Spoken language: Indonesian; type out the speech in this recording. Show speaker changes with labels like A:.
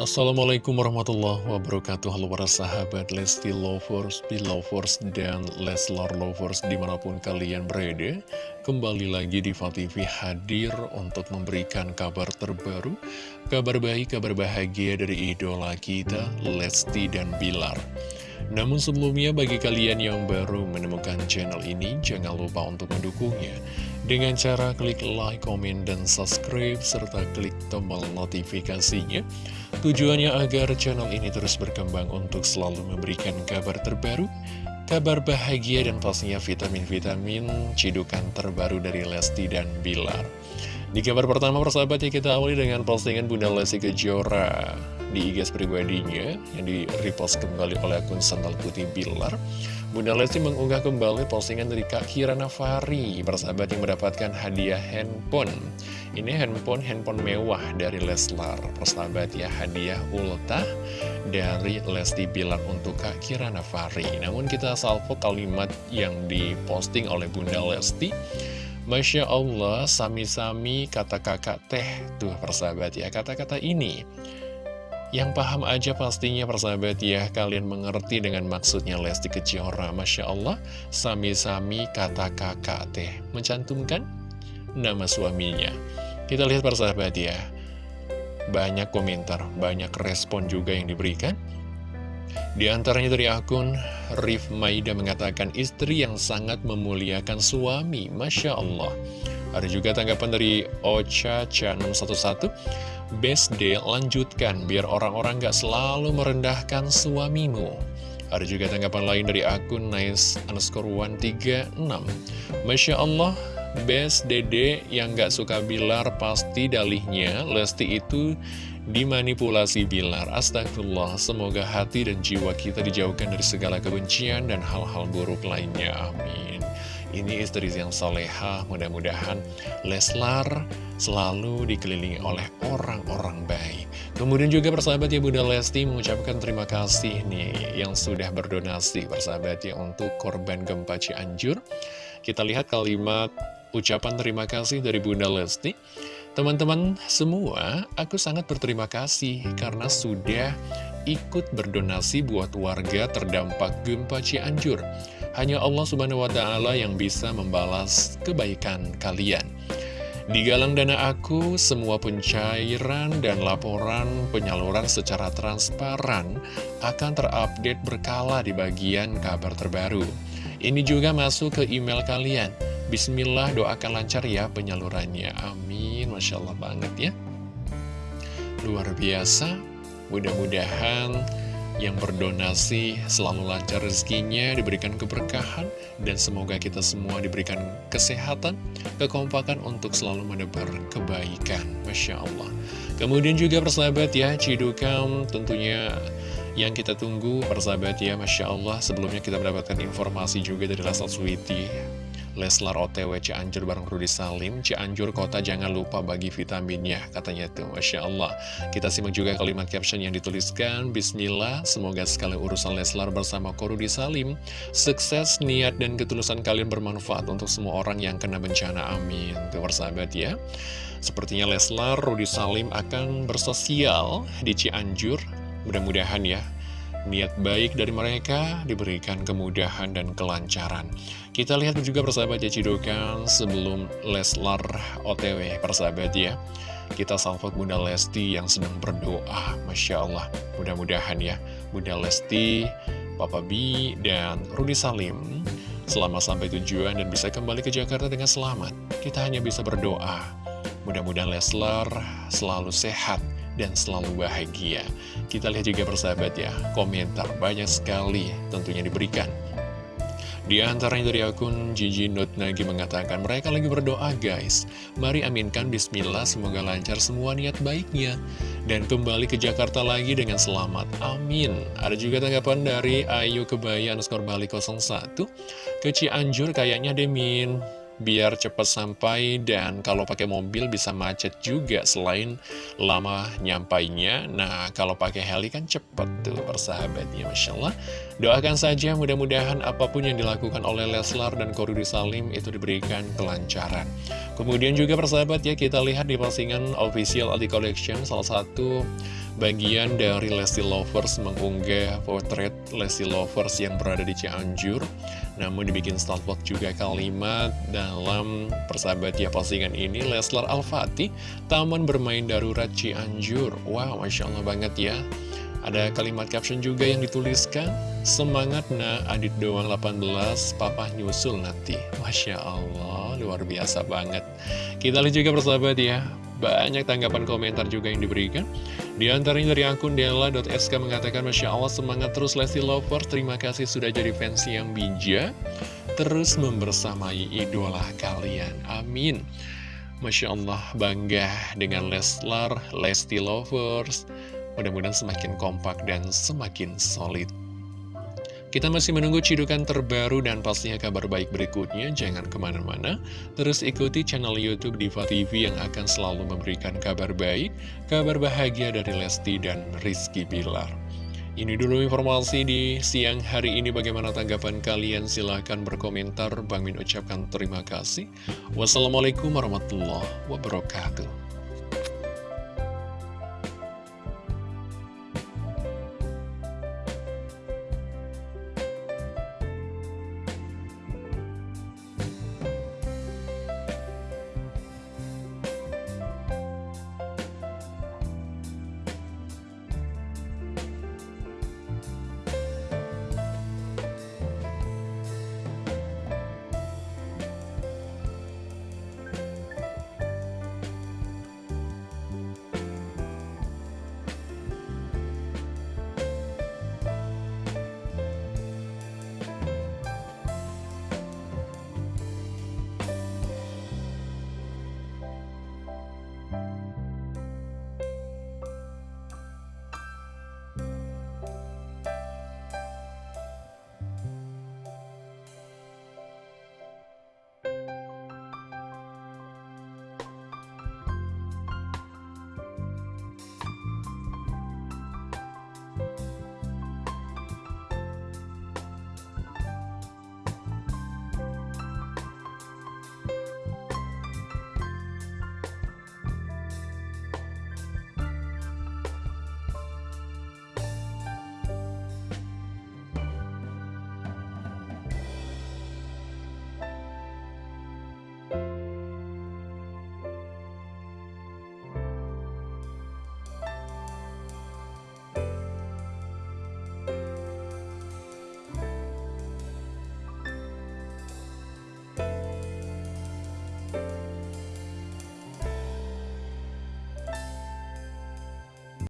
A: Assalamualaikum warahmatullahi wabarakatuh. Halo para sahabat Lesti Lovers, Belovers, dan Leslar Lovers di mana pun kalian berada. Kembali lagi di TV hadir untuk memberikan kabar terbaru Kabar baik, kabar bahagia dari idola kita Lesti dan Bilar. Namun sebelumnya bagi kalian yang baru menemukan channel ini, jangan lupa untuk mendukungnya. Dengan cara klik like, komen, dan subscribe, serta klik tombol notifikasinya. Tujuannya agar channel ini terus berkembang untuk selalu memberikan kabar terbaru, kabar bahagia, dan pastinya vitamin-vitamin cidukan terbaru dari Lesti dan Bilar. Di kabar pertama persahabat ya kita awali dengan postingan Bunda Lesti Kejora di IG pribadinya yang di repost kembali oleh akun Sandal Putih Bilar. Bunda Lesti mengunggah kembali postingan dari Kak Kira Nafari, persahabat yang mendapatkan hadiah handphone. Ini handphone handphone mewah dari Leslar, persahabat ya hadiah ultah dari Lesti Bilar untuk Kak Kira Nafari. Namun kita salvo kalimat yang diposting oleh Bunda Lesti. Masya Allah, sami-sami kata kakak teh, tuh persahabat ya, kata-kata ini yang paham aja pastinya persahabat ya, kalian mengerti dengan maksudnya Lesti Kejora. Masya Allah, sami-sami kata kakak teh. Mencantumkan nama suaminya. Kita lihat persahabat ya, banyak komentar, banyak respon juga yang diberikan. Di antaranya dari akun Rif Maida mengatakan istri yang sangat memuliakan suami, Masya Allah. Ada juga tanggapan dari Ocha Cha 611 Best day lanjutkan biar orang-orang gak selalu merendahkan suamimu. Ada juga tanggapan lain dari akun nice underscore 136. Masya Allah, best dede yang gak suka Bilar pasti dalihnya Lesti itu dimanipulasi Bilar. Astagfirullah, semoga hati dan jiwa kita dijauhkan dari segala kebencian dan hal-hal buruk lainnya. Amin. Ini istri yang soleha, mudah-mudahan Leslar selalu dikelilingi oleh orang-orang baik. Kemudian juga persahabat ya Bunda Lesti mengucapkan terima kasih nih yang sudah berdonasi persahabat ya untuk korban gempa Cianjur. Kita lihat kalimat ucapan terima kasih dari Bunda Lesti. Teman-teman semua, aku sangat berterima kasih karena sudah ikut berdonasi buat warga terdampak gempa Cianjur. Hanya Allah subhanahu wa ta'ala yang bisa membalas kebaikan kalian. Di galang dana aku, semua pencairan dan laporan penyaluran secara transparan akan terupdate berkala di bagian kabar terbaru. Ini juga masuk ke email kalian. Bismillah doakan lancar ya penyalurannya. Amin. Masya Allah banget ya. Luar biasa. Mudah-mudahan yang berdonasi selalu lancar rezekinya, diberikan keberkahan, dan semoga kita semua diberikan kesehatan, kekompakan untuk selalu menebar kebaikan. Masya Allah. Kemudian juga persahabat ya, Cidukam tentunya yang kita tunggu persahabat ya, Masya Allah. Sebelumnya kita mendapatkan informasi juga dari Lasal Sweety Leslar OTW Cianjur bareng Rudi Salim. Cianjur kota jangan lupa bagi vitaminnya Katanya tuh Masya Allah. Kita simak juga kalimat caption yang dituliskan. Bismillah Semoga sekali urusan Leslar bersama Korudi Salim. Sukses, niat, dan ketulusan kalian bermanfaat Untuk semua orang yang kena bencana. Amin. Tuh persahabat ya. Sepertinya Leslar, Rudi Salim akan bersosial di Cianjur. Mudah-mudahan ya niat baik dari mereka diberikan kemudahan dan kelancaran. Kita lihat juga persahabat ya Cidokan sebelum Leslar OTW persahabat ya. Kita salvot Bunda Lesti yang sedang berdoa, Masya Allah. Mudah-mudahan ya, Bunda Lesti, Papa B, dan Rudi Salim selama sampai tujuan dan bisa kembali ke Jakarta dengan selamat. Kita hanya bisa berdoa. Mudah-mudahan Leslar selalu sehat dan selalu bahagia. Kita lihat juga persahabat ya, komentar banyak sekali tentunya diberikan. Di antaranya dari akun Gigi Not Nagi mengatakan, mereka lagi berdoa guys. Mari aminkan bismillah, semoga lancar semua niat baiknya. Dan kembali ke Jakarta lagi dengan selamat. Amin. Ada juga tanggapan dari Ayu Kebaya underscore Bali 01. Ke Cianjur kayaknya Demin biar cepat sampai dan kalau pakai mobil bisa macet juga selain lama nyampainya. Nah kalau pakai heli kan cepat tuh persahabatnya Masya Allah. Doakan saja mudah-mudahan apa pun yang dilakukan oleh Leslar dan Korudi Salim itu diberikan kelancaran. Kemudian juga persahabat ya kita lihat di postingan official Aldi Collection salah satu bagian dari Lesti Lovers mengunggah potret Lesti Lovers yang berada di Cianjur. Namun dibikin salvok juga kalimat dalam persahabat ya postingan ini Leslar Al-Fatih Taman Bermain Darurat Cianjur. Wow Masya Allah banget ya. Ada kalimat caption juga yang dituliskan Semangat nah adit doang 18 Papa nyusul nanti. Masya Allah luar biasa banget. Kita lihat juga persahabat ya Banyak tanggapan komentar juga yang diberikan. Di antaranya dari akun dela.sk mengatakan Masya Allah semangat terus Lesti Lover. Terima kasih sudah jadi fans yang bijak Terus membersamai idola kalian. Amin. Masya Allah bangga dengan Leslar, Lesti Lovers. Mudah-mudahan semakin kompak dan semakin solid. Kita masih menunggu cidukan terbaru dan pastinya kabar baik berikutnya. Jangan ke mana-mana, terus ikuti channel Youtube Diva TV yang akan selalu memberikan kabar baik, kabar bahagia dari Lesti dan Rizky Bilar. Ini dulu informasi di siang hari ini. Bagaimana tanggapan kalian? Silahkan berkomentar. Bang Min ucapkan terima kasih. Wassalamualaikum warahmatullahi wabarakatuh.